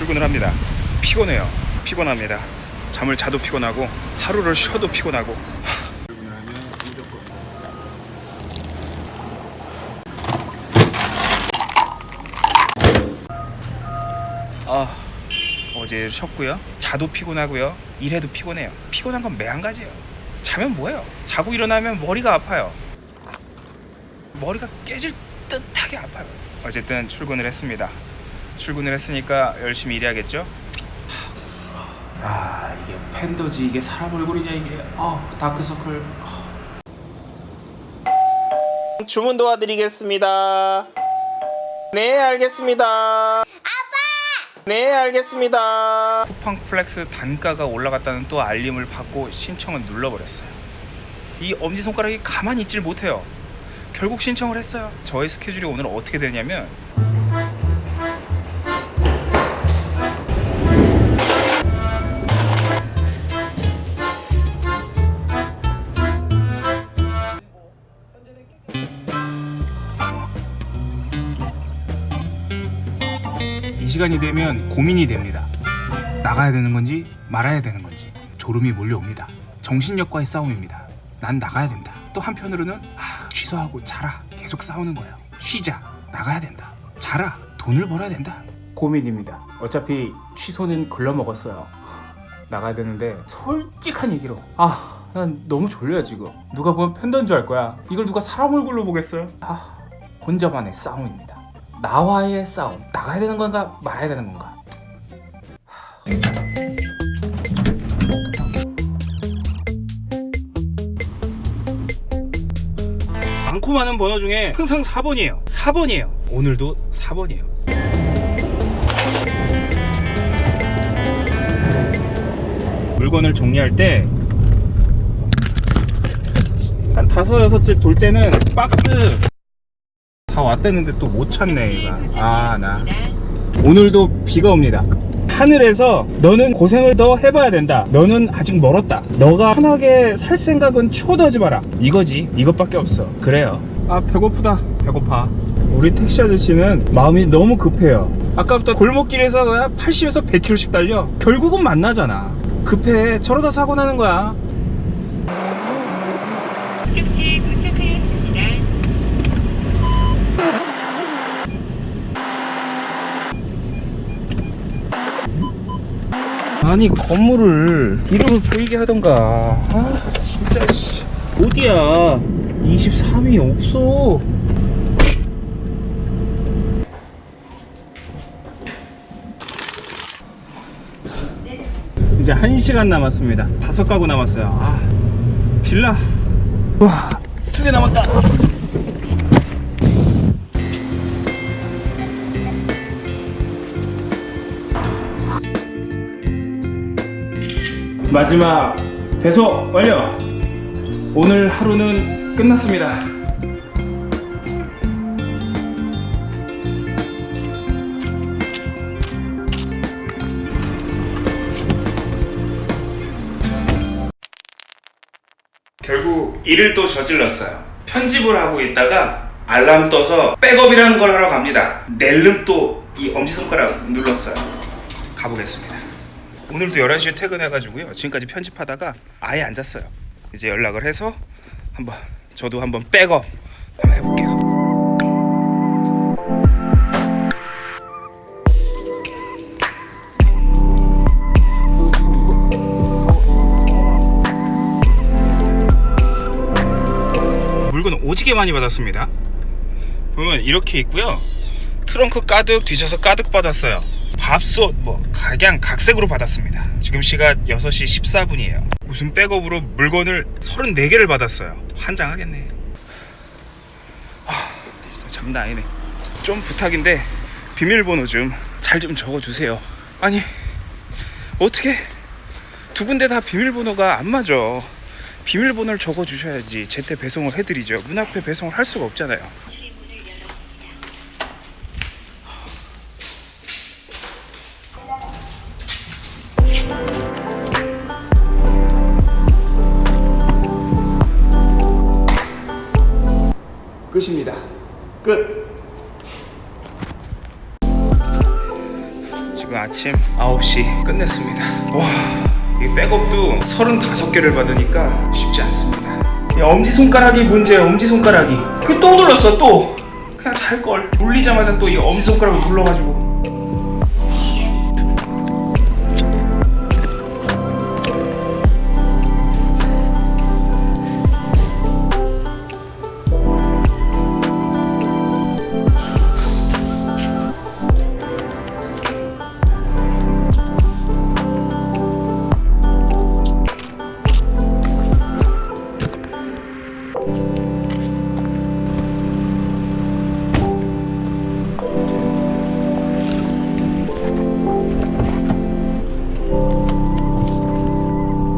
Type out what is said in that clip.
출근을 합니다. 피곤해요. 피곤합니다. 잠을 자도 피곤하고 하루를 쉬어도 피곤하고 아 어제 쉬었고요. 자도 피곤하고요. 일해도 피곤해요. 피곤한 건 매한가지예요. 자면 뭐예요? 자고 일어나면 머리가 아파요. 머리가 깨질 듯하게 아파요. 어쨌든 출근을 했습니다. 출근을 했으니까 열심히 일해야겠죠? 아 이게 팬더지 이게 사람 얼굴이냐 이게. 아 다크서클. 주문 도와드리겠습니다. 네 알겠습니다. 아빠! 네 알겠습니다. 쿠팡 플렉스 단가가 올라갔다는 또 알림을 받고 신청을 눌러버렸어요. 이 엄지손가락이 가만히 있질 못해요. 결국 신청을 했어요. 저의 스케줄이 오늘 어떻게 되냐면 시간이 되면 고민이 됩니다. 나가야 되는 건지 말아야 되는 건지 졸음이 몰려옵니다. 정신력과의 싸움입니다. 난 나가야 된다. 또 한편으로는 아, 취소하고 자라 계속 싸우는 거예요. 쉬자 나가야 된다. 자라 돈을 벌어야 된다. 고민입니다. 어차피 취소는 글러 먹었어요. 나가야 되는데 솔직한 얘기로 아. 난 너무 졸려요 지금 누가 보면 팬더인 줄알 거야 이걸 누가 사람 얼굴로 보겠어요 아 혼자만의 싸움입니다 나와의 싸움 나가야 되는 건가 말아야 되는 건가? 많고 많은 번호 중에 항상 4번이에요. 4번이에요. 오늘도 4번이에요. 물건을 정리할 때 한 다섯 여섯째 돌 때는 박스 다 왔다는데 또 못 찾네 얘가 아나. 오늘도 비가 옵니다. 하늘에서 너는 고생을 더 해봐야 된다. 너는 아직 멀었다. 너가 편하게 살 생각은 추호도 하지 마라. 이거지. 이것밖에 없어. 그래요. 아 배고프다. 배고파. 우리 택시 아저씨는 마음이 너무 급해요. 아까부터 골목길에서 80에서 100km씩 달려. 결국은 만나잖아. 급해. 저러다 사고 나는 거야 아니 건물을 이름을 보이게 하던가. 아 진짜 씨. 어디야? 23이 없어. 이제 1시간 남았습니다. 다섯 가구 남았어요. 아 빌라. 와 두 개 남았다 마지막 배송 완료. 오늘 하루는 끝났습니다. 결국 일을 또 저질렀어요. 편집을 하고 있다가 알람 떠서 백업이라는 걸 하러 갑니다. 낼름 또 이 엄지손가락 눌렀어요. 가보겠습니다 오늘도 11시에 퇴근해가지고요. 지금까지 편집하다가 아예 안 잤어요. 이제 연락을 해서 한번 저도 한번 백업 한번 해볼게요. 물건 오지게 많이 받았습니다. 보면 이렇게 있고요. 트렁크 가득 뒤져서 가득 받았어요 밥솥 뭐 각양 각색으로 받았습니다. 지금 시각 6시 14분이에요. 무슨 백업으로 물건을 34개를 받았어요. 환장하겠네. 아 진짜 장난 아니네. 좀 부탁인데 비밀번호 좀 잘좀 적어주세요. 아니 어떻게? 두 군데 다 비밀번호가 안 맞아. 비밀번호를 적어주셔야지 제때 배송을 해드리죠. 문 앞에 배송을 할 수가 없잖아요 끝입니다. 끝. 지금 아침 9시 끝냈습니다. 와, 이 백업도 35개를 받으니까 쉽지 않습니다. 이 엄지손가락이 문제예요, 엄지손가락이. 그 또 눌렀어, 또. 그냥 잘 걸. 눌리자마자 또 이 엄지손가락을 눌러가지고